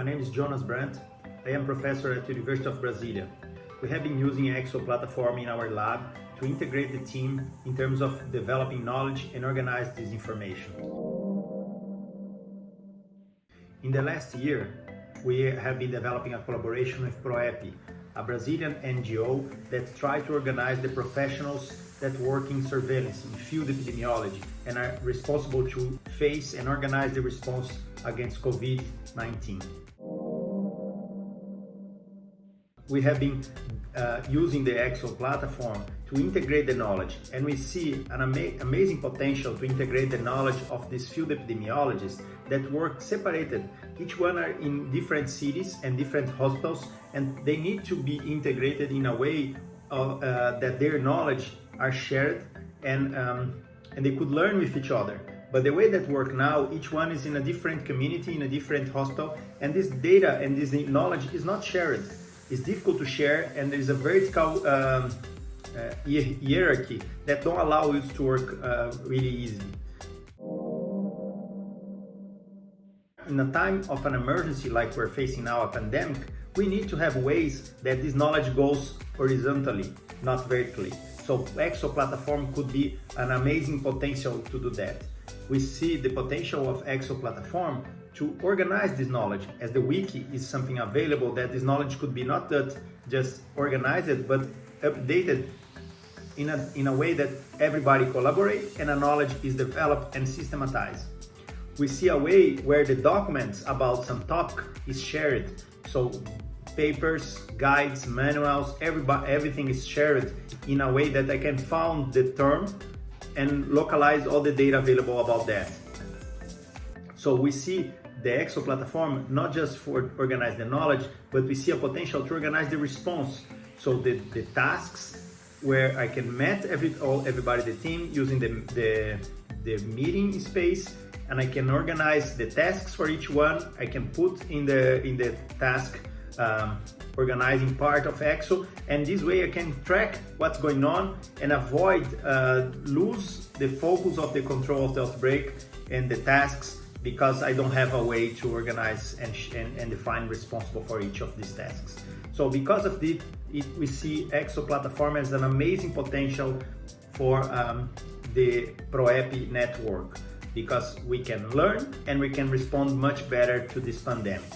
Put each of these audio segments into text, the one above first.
my name is Jonas Brant. I am professor at the University of Brasilia. We have been using EXO platform in our lab to integrate the team in terms of developing knowledge and organize this information. In the last year, we have been developing a collaboration with ProEpi, a Brazilian NGO that tries to organize the professionals that work in surveillance, in field epidemiology, and are responsible to face and organize the response against COVID-19. We have been uh, using the EXO platform to integrate the knowledge and we see an ama amazing potential to integrate the knowledge of these field epidemiologists that work separated. Each one are in different cities and different hospitals and they need to be integrated in a way of, uh, that their knowledge are shared and, um, and they could learn with each other. But the way that work now, each one is in a different community, in a different hospital, and this data and this knowledge is not shared. It's difficult to share, and there is a vertical um, uh, hierarchy that don't allow you to work uh, really easy. In a time of an emergency like we're facing now, a pandemic, we need to have ways that this knowledge goes horizontally, not vertically. So EXO platform could be an amazing potential to do that. We see the potential of EXO platform to organize this knowledge as the wiki is something available that this knowledge could be not that just organized but updated in a, in a way that everybody collaborate and a knowledge is developed and systematized. We see a way where the documents about some topic is shared. So papers, guides, manuals, everybody, everything is shared in a way that I can find the term and localize all the data available about that. So we see the EXO platform not just for organize the knowledge, but we see a potential to organize the response. So the, the tasks where I can meet every, all, everybody, the team using the, the, the meeting space and I can organize the tasks for each one. I can put in the, in the task um, organizing part of EXO and this way I can track what's going on and avoid uh, lose the focus of the control of the outbreak and the tasks because I don't have a way to organize and, and, and define responsible for each of these tasks. So because of this, it, we see EXO platform as an amazing potential for um, the ProEpi network because we can learn and we can respond much better to this pandemic.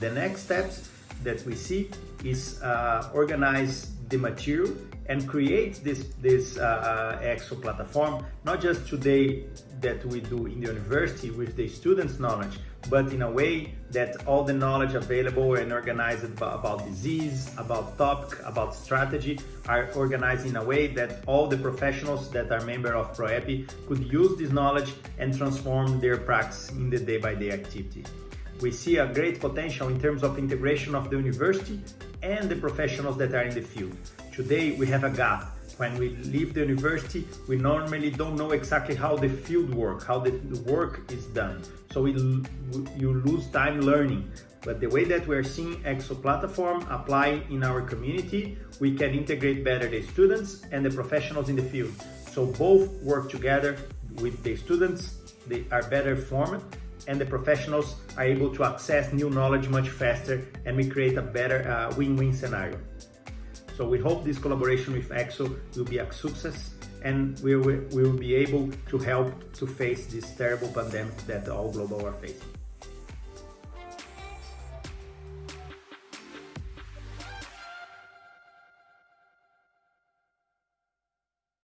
The next steps that we see is uh, organize the material and create this, this uh, uh, EXO platform, not just today that we do in the university with the students' knowledge, but in a way that all the knowledge available and organized about, disease, about topic, about strategy are organized in a way that all the professionals that are member of ProEpi could use this knowledge and transform their practice in the day-by-day -day activity. We see a great potential in terms of integration of the university and the professionals that are in the field. Today we have a gap. When we leave the university, we normally don't know exactly how the field work, how the work is done. So we, you lose time learning. But the way that we're seeing EXO platform apply in our community, we can integrate better the students and the professionals in the field. So both work together with the students, they are better formed and the professionals are able to access new knowledge much faster and we create a better uh, win-win uh, scenario. So we hope this collaboration with EXO will be a success and we will, we will be able to help to face this terrible pandemic that all global are facing.